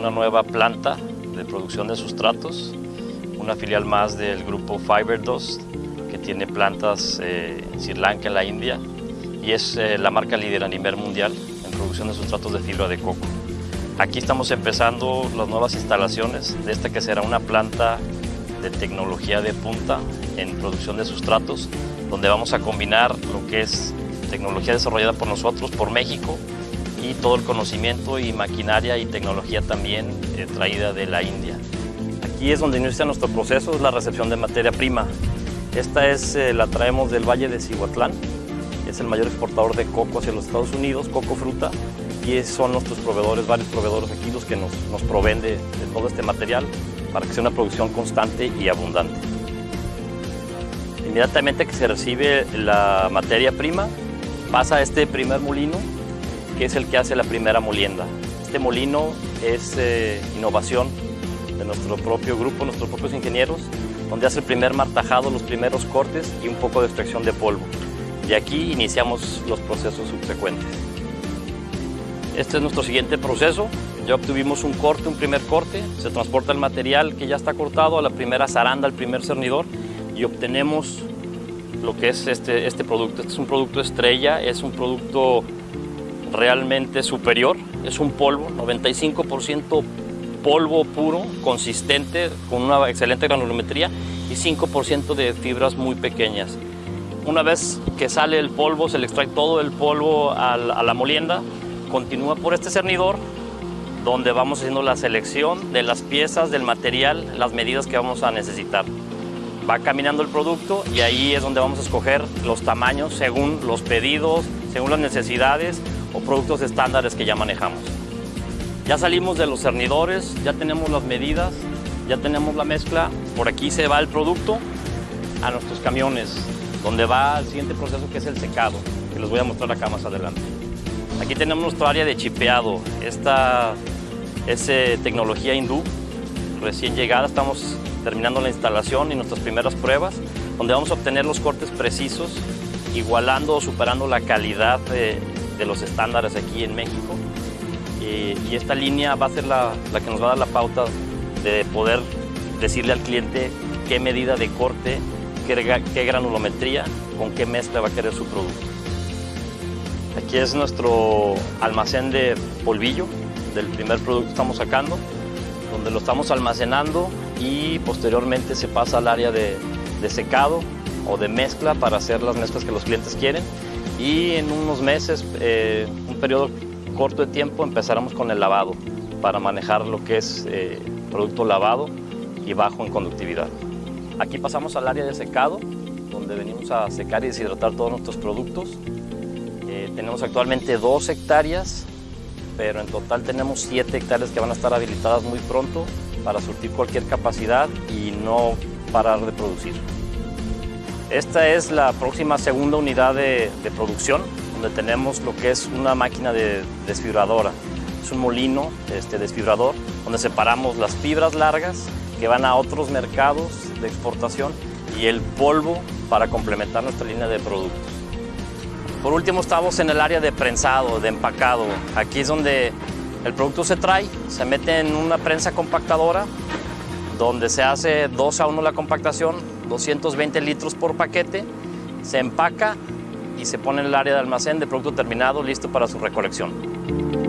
una nueva planta de producción de sustratos, una filial más del grupo Fiberdust, que tiene plantas eh, en Sri Lanka, en la India, y es eh, la marca líder a nivel mundial en producción de sustratos de fibra de coco. Aquí estamos empezando las nuevas instalaciones de esta que será una planta de tecnología de punta en producción de sustratos, donde vamos a combinar lo que es tecnología desarrollada por nosotros, por México, y todo el conocimiento y maquinaria y tecnología también eh, traída de la India. Aquí es donde inicia nuestro proceso, es la recepción de materia prima. Esta es, eh, la traemos del Valle de Cihuatlán, es el mayor exportador de coco hacia los Estados Unidos, coco fruta, y son nuestros proveedores, varios proveedores aquí los que nos, nos proveen de, de todo este material para que sea una producción constante y abundante. Inmediatamente que se recibe la materia prima, pasa a este primer molino, que es el que hace la primera molienda. Este molino es eh, innovación de nuestro propio grupo, nuestros propios ingenieros, donde hace el primer martajado, los primeros cortes y un poco de extracción de polvo. Y aquí iniciamos los procesos subsecuentes. Este es nuestro siguiente proceso. Ya obtuvimos un corte, un primer corte, se transporta el material que ya está cortado a la primera zaranda, al primer cernidor y obtenemos lo que es este, este producto. Este es un producto estrella, es un producto realmente superior, es un polvo, 95% polvo puro, consistente, con una excelente granulometría y 5% de fibras muy pequeñas. Una vez que sale el polvo, se le extrae todo el polvo a la molienda, continúa por este cernidor, donde vamos haciendo la selección de las piezas, del material, las medidas que vamos a necesitar. Va caminando el producto y ahí es donde vamos a escoger los tamaños según los pedidos, según las necesidades o productos estándares que ya manejamos. Ya salimos de los cernidores, ya tenemos las medidas, ya tenemos la mezcla. Por aquí se va el producto a nuestros camiones, donde va el siguiente proceso que es el secado, que les voy a mostrar acá más adelante. Aquí tenemos nuestro área de chipeado. Esta es eh, tecnología hindú, recién llegada. Estamos terminando la instalación y nuestras primeras pruebas, donde vamos a obtener los cortes precisos, igualando o superando la calidad de, de los estándares aquí en México. Y, y esta línea va a ser la, la, que nos va a dar la pauta de poder decirle al cliente qué medida de corte, qué, qué granulometría, con qué mezcla va a querer su producto. Aquí es nuestro almacén de polvillo del primer producto que estamos sacando, donde lo estamos almacenando y posteriormente se pasa al área de, de secado o de mezcla para hacer las mezclas que los clientes quieren y en unos meses, eh, un periodo corto de tiempo, empezaremos con el lavado para manejar lo que es eh, producto lavado y bajo en conductividad. Aquí pasamos al área de secado, donde venimos a secar y deshidratar todos nuestros productos. Eh, tenemos actualmente dos hectáreas, pero en total tenemos siete hectáreas que van a estar habilitadas muy pronto para surtir cualquier capacidad y no parar de producir. Esta es la próxima segunda unidad de, producción, donde tenemos lo que es una máquina de desfibradora. Es un molino este, desfibrador, donde separamos las fibras largas que van a otros mercados de exportación y el polvo para complementar nuestra línea de productos. Por último estamos en el área de prensado, de empacado. Aquí es donde el producto se trae, se mete en una prensa compactadora, donde se hace 2 a 1 la compactación, 220 litros por paquete, se empaca y se pone en el área de almacén de producto terminado listo para su recolección.